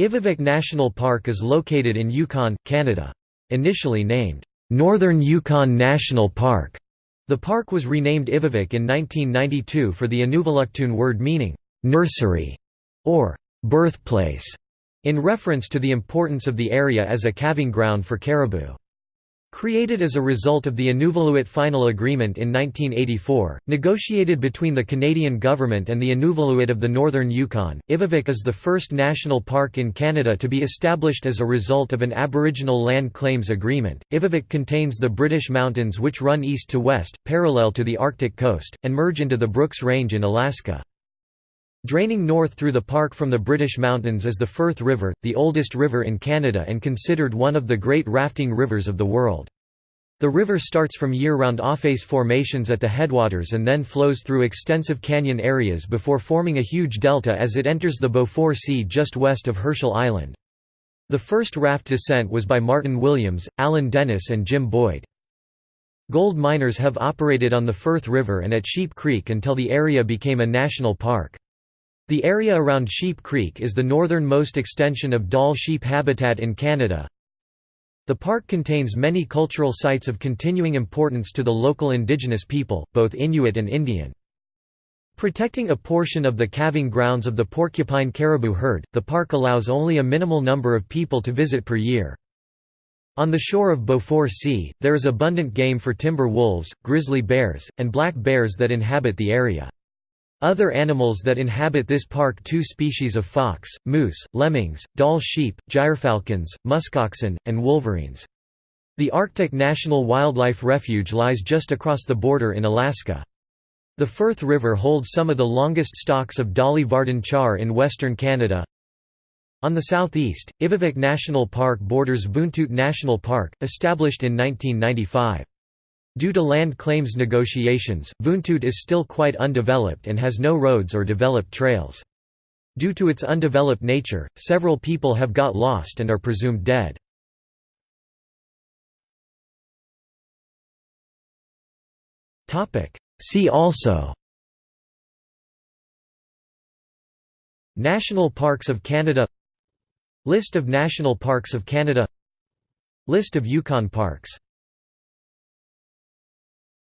Ivvavik National Park is located in Yukon, Canada. Initially named, "'Northern Yukon National Park'", the park was renamed Ivvavik in 1992 for the Inuvialuktun word meaning, "'nursery' or "'birthplace' in reference to the importance of the area as a calving ground for caribou. Created as a result of the Inuvialuit Final Agreement in 1984, negotiated between the Canadian government and the Inuvialuit of the Northern Yukon, Ivvavik is the first national park in Canada to be established as a result of an Aboriginal Land Claims Agreement. Ivvavik contains the British Mountains which run east to west, parallel to the Arctic coast, and merge into the Brooks Range in Alaska. Draining north through the park from the British Mountains is the Firth River, the oldest river in Canada and considered one of the great rafting rivers of the world. The river starts from year-round aufeis formations at the headwaters and then flows through extensive canyon areas before forming a huge delta as it enters the Beaufort Sea just west of Herschel Island. The first raft descent was by Martin Williams, Alan Dennis and Jim Boyd. Gold miners have operated on the Firth River and at Sheep Creek until the area became a national park. The area around Sheep Creek is the northernmost extension of Dall sheep habitat in Canada. The park contains many cultural sites of continuing importance to the local indigenous people, both Inuit and Indian. Protecting a portion of the calving grounds of the porcupine caribou herd, the park allows only a minimal number of people to visit per year. On the shore of Beaufort Sea, there is abundant game for timber wolves, grizzly bears, and black bears that inhabit the area. Other animals that inhabit this park two species of fox, moose, lemmings, Dall sheep, gyrfalcons, muskoxen, and wolverines. The Arctic National Wildlife Refuge lies just across the border in Alaska. The Firth River holds some of the longest stocks of Dolly Varden char in western Canada. On the southeast, Ivvavik National Park borders Vuntut National Park, established in 1995. Due to land claims negotiations, Vuntut is still quite undeveloped and has no roads or developed trails. Due to its undeveloped nature, several people have got lost and are presumed dead. See also National Parks of Canada List of National Parks of Canada List of Yukon parks